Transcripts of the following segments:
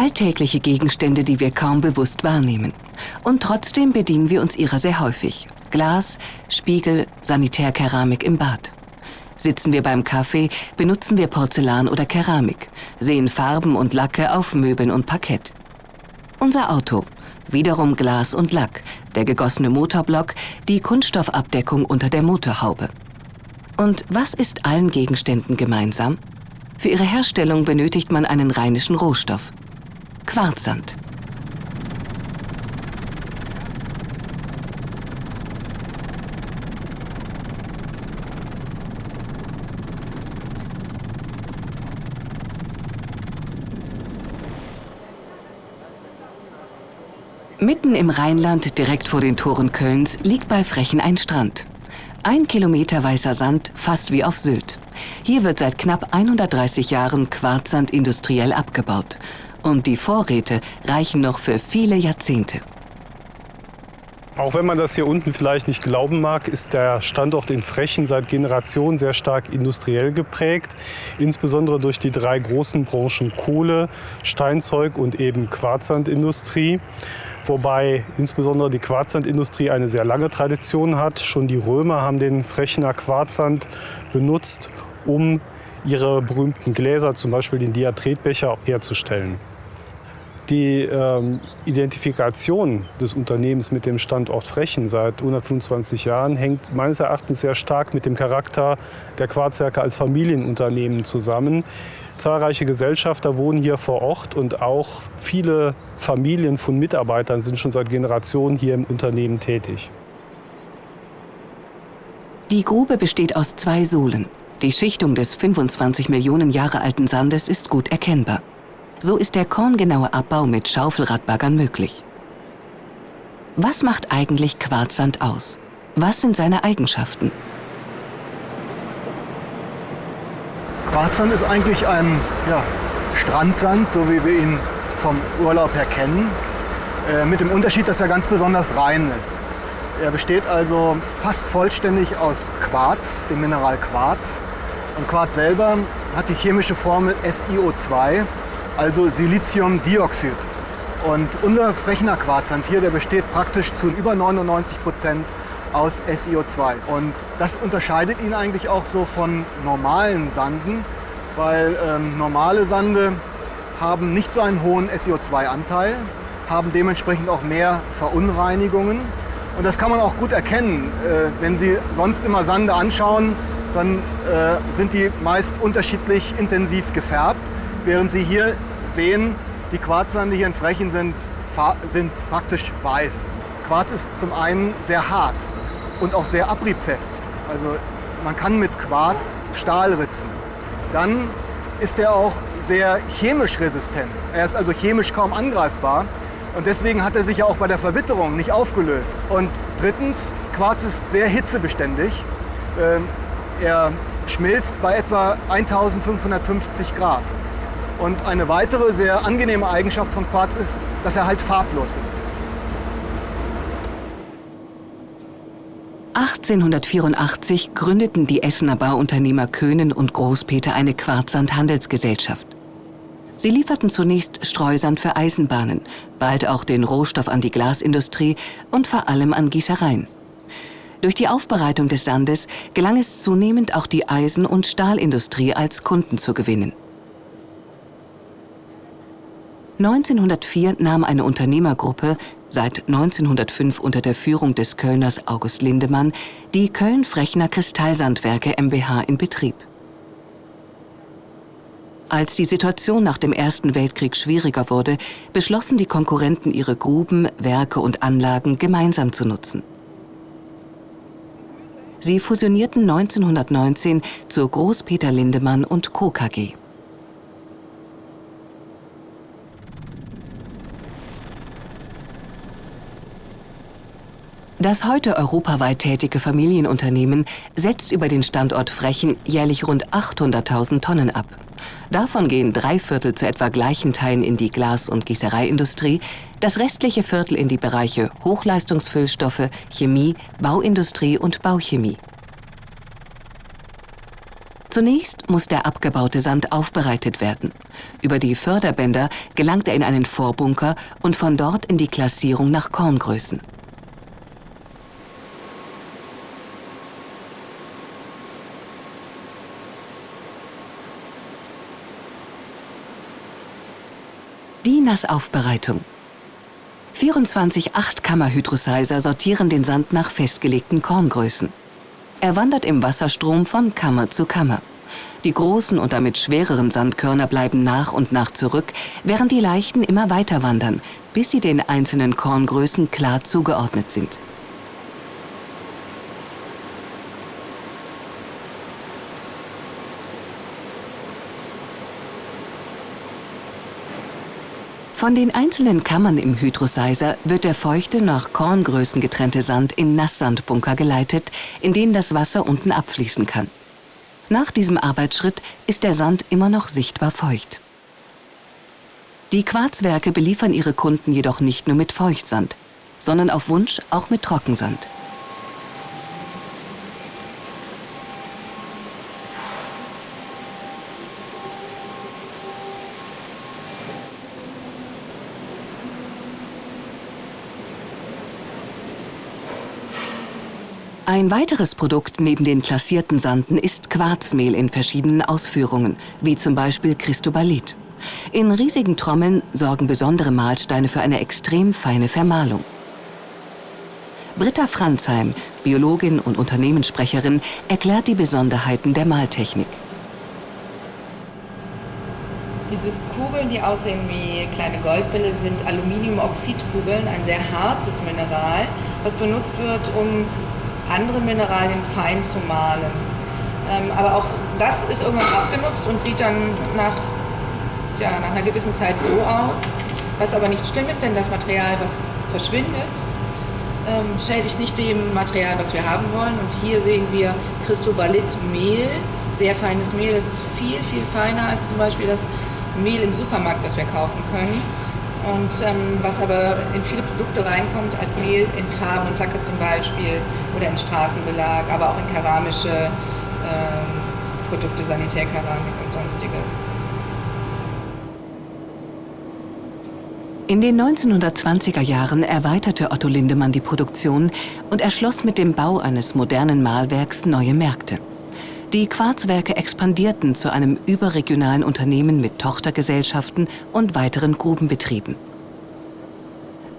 Alltägliche Gegenstände, die wir kaum bewusst wahrnehmen. Und trotzdem bedienen wir uns ihrer sehr häufig. Glas, Spiegel, Sanitärkeramik im Bad. Sitzen wir beim Kaffee, benutzen wir Porzellan oder Keramik, sehen Farben und Lacke auf Möbeln und Parkett. Unser Auto, wiederum Glas und Lack, der gegossene Motorblock, die Kunststoffabdeckung unter der Motorhaube. Und was ist allen Gegenständen gemeinsam? Für ihre Herstellung benötigt man einen rheinischen Rohstoff. Quarzsand. Mitten im Rheinland, direkt vor den Toren Kölns, liegt bei Frechen ein Strand. Ein Kilometer weißer Sand, fast wie auf Sylt. Hier wird seit knapp 130 Jahren Quarzsand industriell abgebaut. Und die Vorräte reichen noch für viele Jahrzehnte. Auch wenn man das hier unten vielleicht nicht glauben mag, ist der Standort in Frechen seit Generationen sehr stark industriell geprägt. Insbesondere durch die drei großen Branchen Kohle, Steinzeug und eben Quarzsandindustrie wobei insbesondere die Quarzsandindustrie eine sehr lange Tradition hat. Schon die Römer haben den Frechner Quarzsand benutzt, um ihre berühmten Gläser, zum Beispiel den Diatretbecher, herzustellen. Die ähm, Identifikation des Unternehmens mit dem Standort Frechen seit 125 Jahren hängt meines Erachtens sehr stark mit dem Charakter der Quarzwerke als Familienunternehmen zusammen. Zahlreiche Gesellschafter wohnen hier vor Ort und auch viele Familien von Mitarbeitern sind schon seit Generationen hier im Unternehmen tätig. Die Grube besteht aus zwei Sohlen. Die Schichtung des 25 Millionen Jahre alten Sandes ist gut erkennbar. So ist der korngenaue Abbau mit Schaufelradbaggern möglich. Was macht eigentlich Quarzsand aus? Was sind seine Eigenschaften? Quarzsand ist eigentlich ein ja, Strandsand, so wie wir ihn vom Urlaub her kennen, äh, mit dem Unterschied, dass er ganz besonders rein ist. Er besteht also fast vollständig aus Quarz, dem Mineral Quarz. Und Quarz selber hat die chemische Formel SiO2, also Siliziumdioxid. Und unser Frechner Quarzsand hier, der besteht praktisch zu über 99 Prozent aus SiO2. Und das unterscheidet ihn eigentlich auch so von normalen Sanden, weil ähm, normale Sande haben nicht so einen hohen SiO2-Anteil, haben dementsprechend auch mehr Verunreinigungen. Und das kann man auch gut erkennen. Äh, wenn Sie sonst immer Sande anschauen, dann äh, sind die meist unterschiedlich intensiv gefärbt, während Sie hier sehen, die Quarzsande hier in Frechen sind, sind praktisch weiß. Quarz ist zum einen sehr hart und auch sehr abriebfest. Also man kann mit Quarz Stahl ritzen. Dann ist er auch sehr chemisch resistent. Er ist also chemisch kaum angreifbar. Und deswegen hat er sich ja auch bei der Verwitterung nicht aufgelöst. Und drittens, Quarz ist sehr hitzebeständig. Er schmilzt bei etwa 1550 Grad. Und eine weitere sehr angenehme Eigenschaft von Quarz ist, dass er halt farblos ist. 1884 gründeten die Essener Bauunternehmer Köhnen und Großpeter eine Quarzsand-Handelsgesellschaft. Sie lieferten zunächst Streusand für Eisenbahnen, bald auch den Rohstoff an die Glasindustrie und vor allem an Gießereien. Durch die Aufbereitung des Sandes gelang es zunehmend auch die Eisen- und Stahlindustrie als Kunden zu gewinnen. 1904 nahm eine Unternehmergruppe seit 1905 unter der Führung des Kölners August Lindemann, die Köln-Frechner Kristallsandwerke mbH in Betrieb. Als die Situation nach dem Ersten Weltkrieg schwieriger wurde, beschlossen die Konkurrenten ihre Gruben, Werke und Anlagen gemeinsam zu nutzen. Sie fusionierten 1919 zur Groß-Peter Lindemann und Co. KG. Das heute europaweit tätige Familienunternehmen setzt über den Standort Frechen jährlich rund 800.000 Tonnen ab. Davon gehen drei Viertel zu etwa gleichen Teilen in die Glas- und Gießereiindustrie, das restliche Viertel in die Bereiche Hochleistungsfüllstoffe, Chemie, Bauindustrie und Bauchemie. Zunächst muss der abgebaute Sand aufbereitet werden. Über die Förderbänder gelangt er in einen Vorbunker und von dort in die Klassierung nach Korngrößen. Die Nassaufbereitung. 24 Achtkammer-Hydrosizer sortieren den Sand nach festgelegten Korngrößen. Er wandert im Wasserstrom von Kammer zu Kammer. Die großen und damit schwereren Sandkörner bleiben nach und nach zurück, während die leichten immer weiter wandern, bis sie den einzelnen Korngrößen klar zugeordnet sind. Von den einzelnen Kammern im Hydrosizer wird der feuchte, nach Korngrößen getrennte Sand in Nasssandbunker geleitet, in denen das Wasser unten abfließen kann. Nach diesem Arbeitsschritt ist der Sand immer noch sichtbar feucht. Die Quarzwerke beliefern ihre Kunden jedoch nicht nur mit Feuchtsand, sondern auf Wunsch auch mit Trockensand. Ein weiteres Produkt neben den klassierten Sanden ist Quarzmehl in verschiedenen Ausführungen, wie zum Beispiel Cristobalit. In riesigen Trommeln sorgen besondere Mahlsteine für eine extrem feine Vermahlung. Britta Franzheim, Biologin und Unternehmenssprecherin, erklärt die Besonderheiten der Mahltechnik. Diese Kugeln, die aussehen wie kleine Golfbälle, sind Aluminiumoxidkugeln, ein sehr hartes Mineral, was benutzt wird, um andere Mineralien fein zu mahlen. Ähm, aber auch das ist irgendwann abgenutzt und sieht dann nach, ja, nach einer gewissen Zeit so aus. Was aber nicht schlimm ist, denn das Material, was verschwindet, ähm, schädigt nicht dem Material, was wir haben wollen. Und hier sehen wir Cristobalit-Mehl, sehr feines Mehl. Das ist viel, viel feiner als zum Beispiel das Mehl im Supermarkt, was wir kaufen können. Und ähm, was aber in viele Produkte reinkommt, als Mehl in Farben und Lacke zum Beispiel oder in Straßenbelag, aber auch in keramische ähm, Produkte, Sanitärkeramik und sonstiges. In den 1920er Jahren erweiterte Otto Lindemann die Produktion und erschloss mit dem Bau eines modernen Mahlwerks neue Märkte. Die Quarzwerke expandierten zu einem überregionalen Unternehmen mit Tochtergesellschaften und weiteren Grubenbetrieben.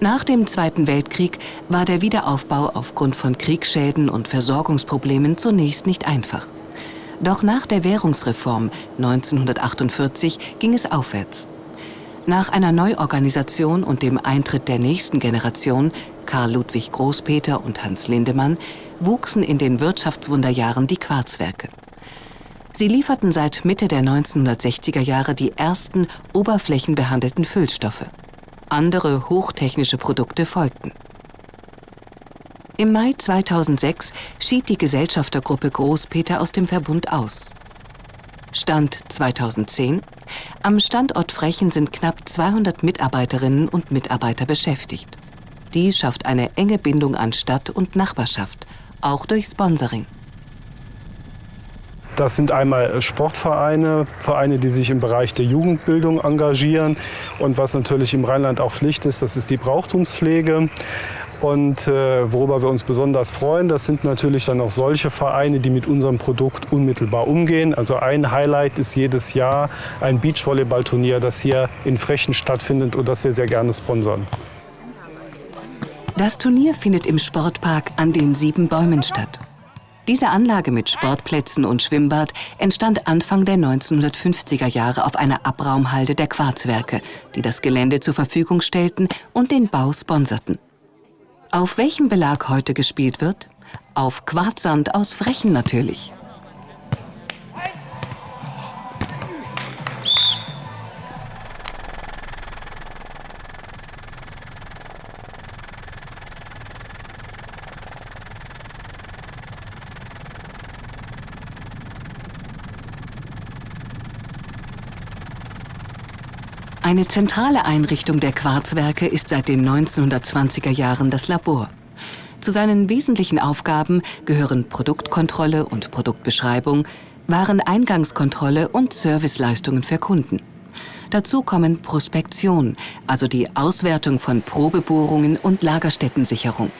Nach dem Zweiten Weltkrieg war der Wiederaufbau aufgrund von Kriegsschäden und Versorgungsproblemen zunächst nicht einfach. Doch nach der Währungsreform 1948 ging es aufwärts. Nach einer Neuorganisation und dem Eintritt der nächsten Generation, Karl Ludwig Großpeter und Hans Lindemann, wuchsen in den Wirtschaftswunderjahren die Quarzwerke. Sie lieferten seit Mitte der 1960er Jahre die ersten oberflächenbehandelten Füllstoffe. Andere hochtechnische Produkte folgten. Im Mai 2006 schied die Gesellschaftergruppe Großpeter aus dem Verbund aus. Stand 2010. Am Standort Frechen sind knapp 200 Mitarbeiterinnen und Mitarbeiter beschäftigt. Die schafft eine enge Bindung an Stadt und Nachbarschaft, auch durch Sponsoring. Das sind einmal Sportvereine, Vereine, die sich im Bereich der Jugendbildung engagieren. Und was natürlich im Rheinland auch Pflicht ist, das ist die Brauchtumspflege. Und äh, worüber wir uns besonders freuen, das sind natürlich dann auch solche Vereine, die mit unserem Produkt unmittelbar umgehen. Also ein Highlight ist jedes Jahr ein Beachvolleyballturnier, das hier in Frechen stattfindet und das wir sehr gerne sponsern. Das Turnier findet im Sportpark an den sieben Bäumen statt. Diese Anlage mit Sportplätzen und Schwimmbad entstand Anfang der 1950er Jahre auf einer Abraumhalde der Quarzwerke, die das Gelände zur Verfügung stellten und den Bau sponserten. Auf welchem Belag heute gespielt wird? Auf Quarzsand aus Frechen natürlich. Eine zentrale Einrichtung der Quarzwerke ist seit den 1920er Jahren das Labor. Zu seinen wesentlichen Aufgaben gehören Produktkontrolle und Produktbeschreibung, Wareneingangskontrolle und Serviceleistungen für Kunden. Dazu kommen Prospektion, also die Auswertung von Probebohrungen und Lagerstättensicherung.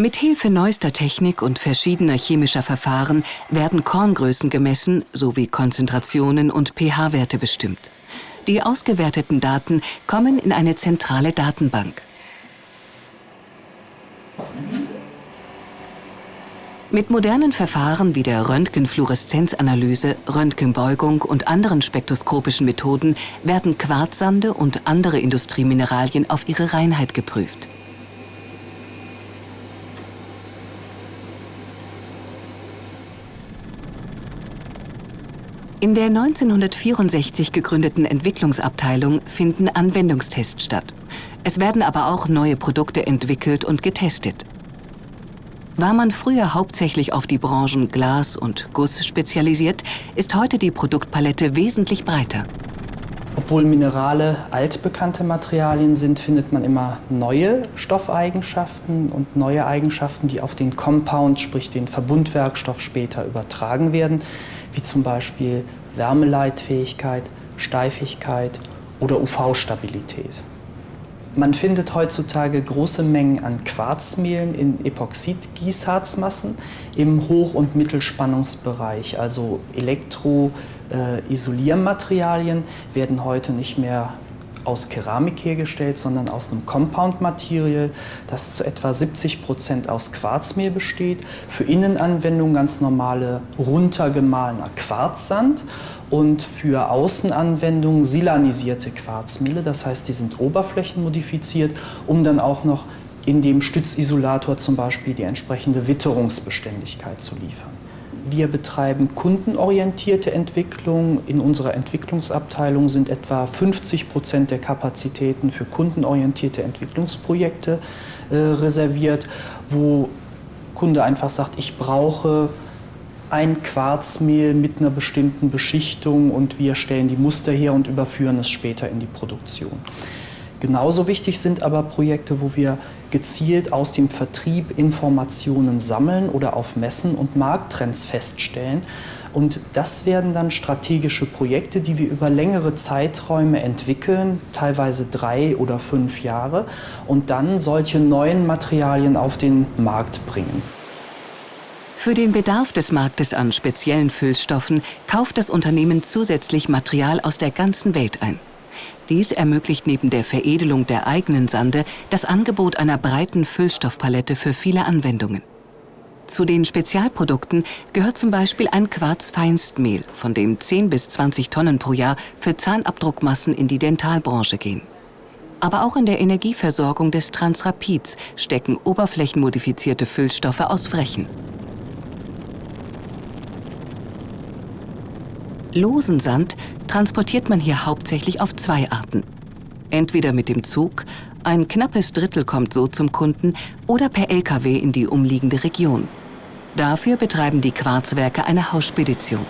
Mit Hilfe neuester Technik und verschiedener chemischer Verfahren werden Korngrößen gemessen sowie Konzentrationen und pH-Werte bestimmt. Die ausgewerteten Daten kommen in eine zentrale Datenbank. Mit modernen Verfahren wie der Röntgenfluoreszenzanalyse, Röntgenbeugung und anderen spektroskopischen Methoden werden Quarzsande und andere Industriemineralien auf ihre Reinheit geprüft. In der 1964 gegründeten Entwicklungsabteilung finden Anwendungstests statt. Es werden aber auch neue Produkte entwickelt und getestet. War man früher hauptsächlich auf die Branchen Glas und Guss spezialisiert, ist heute die Produktpalette wesentlich breiter. Obwohl Minerale altbekannte Materialien sind, findet man immer neue Stoffeigenschaften und neue Eigenschaften, die auf den Compound, sprich den Verbundwerkstoff später übertragen werden wie zum Beispiel Wärmeleitfähigkeit, Steifigkeit oder UV-Stabilität. Man findet heutzutage große Mengen an Quarzmehlen in Epoxidgießharzmassen im Hoch- und Mittelspannungsbereich, also Elektroisoliermaterialien werden heute nicht mehr aus Keramik hergestellt, sondern aus einem Compound-Material, das zu etwa 70 Prozent aus Quarzmehl besteht. Für Innenanwendungen ganz normale runtergemahlener Quarzsand und für Außenanwendungen silanisierte Quarzmehle. Das heißt, die sind oberflächenmodifiziert, um dann auch noch in dem Stützisolator zum Beispiel die entsprechende Witterungsbeständigkeit zu liefern. Wir betreiben kundenorientierte Entwicklung. In unserer Entwicklungsabteilung sind etwa 50 Prozent der Kapazitäten für kundenorientierte Entwicklungsprojekte äh, reserviert, wo Kunde einfach sagt, ich brauche ein Quarzmehl mit einer bestimmten Beschichtung und wir stellen die Muster her und überführen es später in die Produktion. Genauso wichtig sind aber Projekte, wo wir gezielt aus dem Vertrieb Informationen sammeln oder auf Messen und Markttrends feststellen. Und das werden dann strategische Projekte, die wir über längere Zeiträume entwickeln, teilweise drei oder fünf Jahre, und dann solche neuen Materialien auf den Markt bringen. Für den Bedarf des Marktes an speziellen Füllstoffen kauft das Unternehmen zusätzlich Material aus der ganzen Welt ein. Dies ermöglicht neben der Veredelung der eigenen Sande das Angebot einer breiten Füllstoffpalette für viele Anwendungen. Zu den Spezialprodukten gehört zum Beispiel ein Quarzfeinstmehl, von dem 10 bis 20 Tonnen pro Jahr für Zahnabdruckmassen in die Dentalbranche gehen. Aber auch in der Energieversorgung des Transrapids stecken oberflächenmodifizierte Füllstoffe aus Frechen. Losen Sand transportiert man hier hauptsächlich auf zwei Arten. Entweder mit dem Zug, ein knappes Drittel kommt so zum Kunden, oder per Lkw in die umliegende Region. Dafür betreiben die Quarzwerke eine Hausspedition.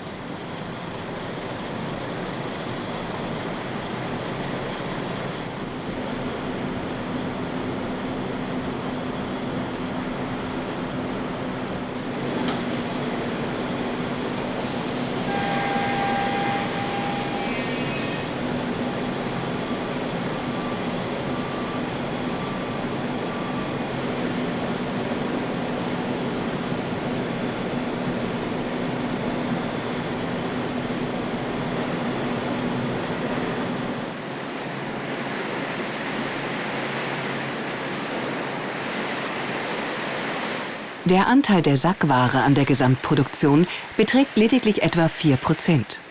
Der Anteil der Sackware an der Gesamtproduktion beträgt lediglich etwa 4 Prozent.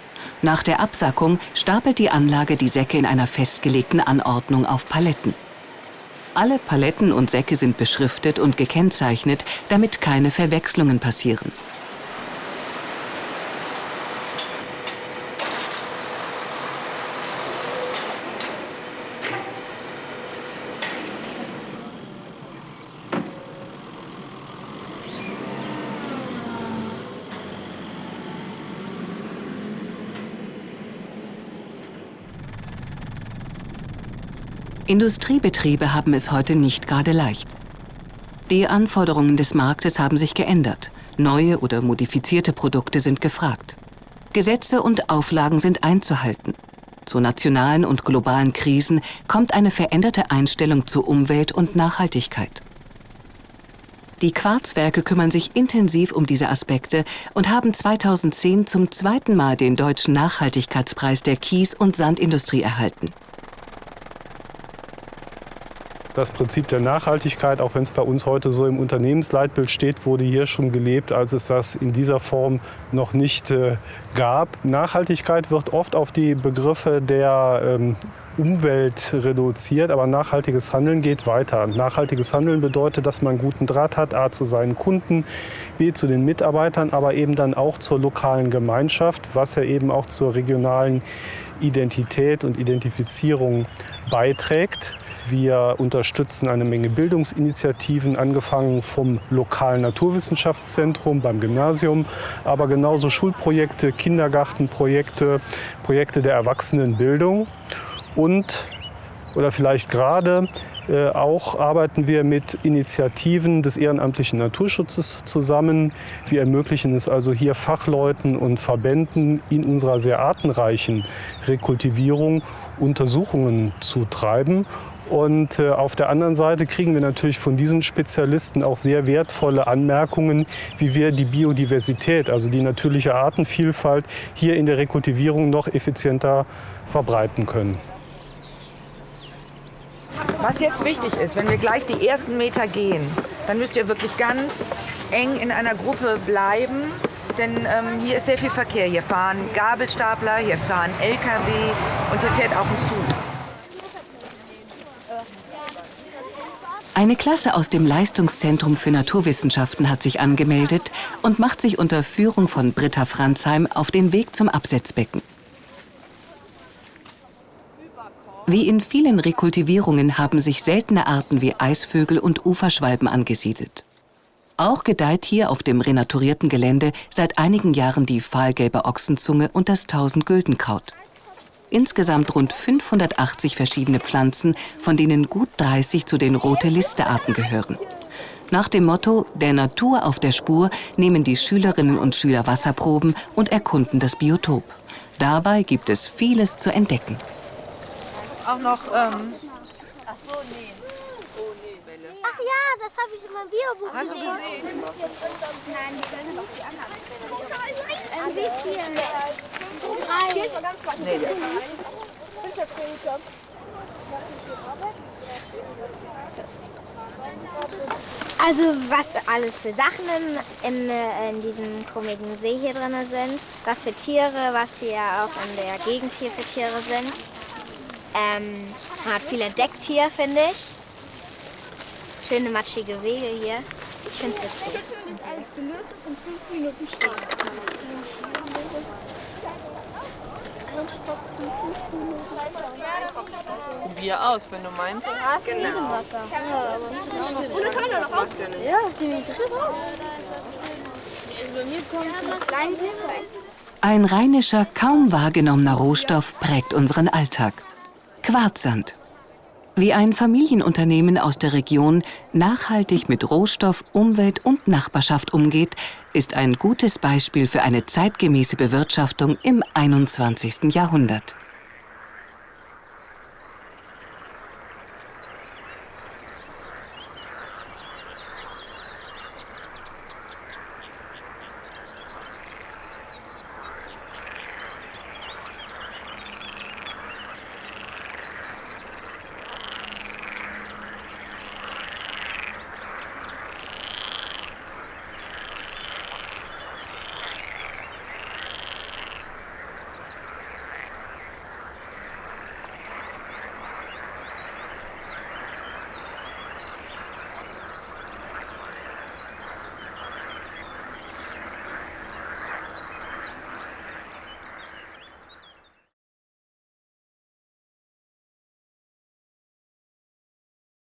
Nach der Absackung stapelt die Anlage die Säcke in einer festgelegten Anordnung auf Paletten. Alle Paletten und Säcke sind beschriftet und gekennzeichnet, damit keine Verwechslungen passieren. Industriebetriebe haben es heute nicht gerade leicht. Die Anforderungen des Marktes haben sich geändert. Neue oder modifizierte Produkte sind gefragt. Gesetze und Auflagen sind einzuhalten. Zu nationalen und globalen Krisen kommt eine veränderte Einstellung zur Umwelt und Nachhaltigkeit. Die Quarzwerke kümmern sich intensiv um diese Aspekte und haben 2010 zum zweiten Mal den Deutschen Nachhaltigkeitspreis der Kies- und Sandindustrie erhalten. Das Prinzip der Nachhaltigkeit, auch wenn es bei uns heute so im Unternehmensleitbild steht, wurde hier schon gelebt, als es das in dieser Form noch nicht äh, gab. Nachhaltigkeit wird oft auf die Begriffe der ähm, Umwelt reduziert, aber nachhaltiges Handeln geht weiter. Nachhaltiges Handeln bedeutet, dass man guten Draht hat, A zu seinen Kunden, B zu den Mitarbeitern, aber eben dann auch zur lokalen Gemeinschaft, was ja eben auch zur regionalen Identität und Identifizierung beiträgt. Wir unterstützen eine Menge Bildungsinitiativen, angefangen vom lokalen Naturwissenschaftszentrum beim Gymnasium, aber genauso Schulprojekte, Kindergartenprojekte, Projekte der Erwachsenenbildung und oder vielleicht gerade äh, auch arbeiten wir mit Initiativen des ehrenamtlichen Naturschutzes zusammen. Wir ermöglichen es also hier Fachleuten und Verbänden in unserer sehr artenreichen Rekultivierung Untersuchungen zu treiben und äh, auf der anderen Seite kriegen wir natürlich von diesen Spezialisten auch sehr wertvolle Anmerkungen, wie wir die Biodiversität, also die natürliche Artenvielfalt, hier in der Rekultivierung noch effizienter verbreiten können. Was jetzt wichtig ist, wenn wir gleich die ersten Meter gehen, dann müsst ihr wirklich ganz eng in einer Gruppe bleiben. Denn ähm, hier ist sehr viel Verkehr. Hier fahren Gabelstapler, hier fahren LKW und hier fährt auch ein Zug. Eine Klasse aus dem Leistungszentrum für Naturwissenschaften hat sich angemeldet und macht sich unter Führung von Britta Franzheim auf den Weg zum Absetzbecken. Wie in vielen Rekultivierungen haben sich seltene Arten wie Eisvögel und Uferschwalben angesiedelt. Auch gedeiht hier auf dem renaturierten Gelände seit einigen Jahren die fahlgelbe Ochsenzunge und das Tausendgüldenkraut. Insgesamt rund 580 verschiedene Pflanzen, von denen gut 30 zu den Rote-Liste-Arten gehören. Nach dem Motto Der Natur auf der Spur nehmen die Schülerinnen und Schüler Wasserproben und erkunden das Biotop. Dabei gibt es vieles zu entdecken. Auch noch ähm, Ach ja, das habe ich in meinem Biobuch Hast du gesehen. gesehen? Nein, die sollen doch die anderen. Äh, wie viel? Drei. Nee, Also was alles für Sachen in, in, äh, in diesem komischen See hier drin sind, was für Tiere, was hier auch in der Gegend hier für Tiere sind. Ähm, man hat viel entdeckt hier, finde ich. Schöne matschige Wege hier. Ich finde es witzig. gelöst ist in fünf Minuten stehen. Probier aus, wenn du meinst. Und dann kann man noch aufstellen. Ja, die raus. Also Ein rheinischer, kaum wahrgenommener Rohstoff prägt unseren Alltag. Quarzsand. Wie ein Familienunternehmen aus der Region nachhaltig mit Rohstoff, Umwelt und Nachbarschaft umgeht, ist ein gutes Beispiel für eine zeitgemäße Bewirtschaftung im 21. Jahrhundert.